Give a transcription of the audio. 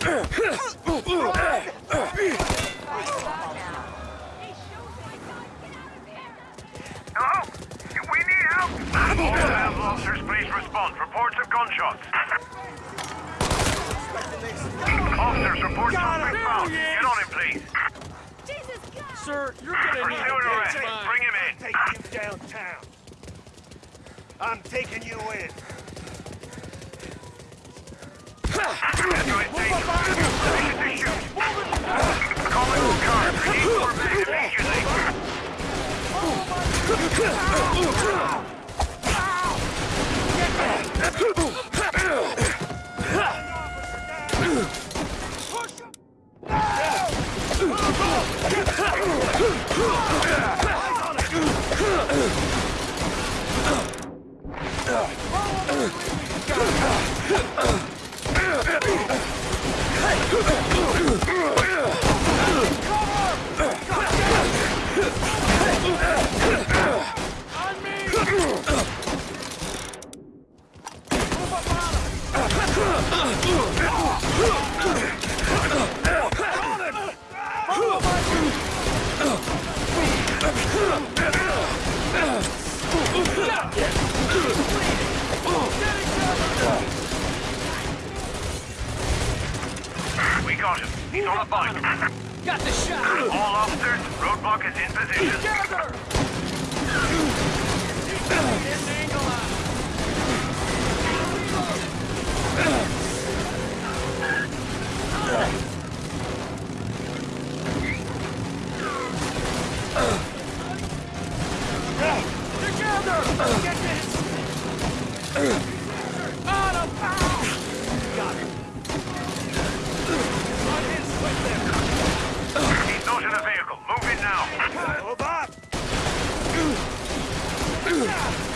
Hello? We need help! All available officers, please respond. Reports of gunshots. Officers, report suspect found. Get on him, please. Sir, you're gonna need to arrest. take. Bring him in. Take you downtown. I'm taking you in. We got him. He's on a bike. Got the shot. All officers, roadblock is in position. Together! Together! Get this! Yeah!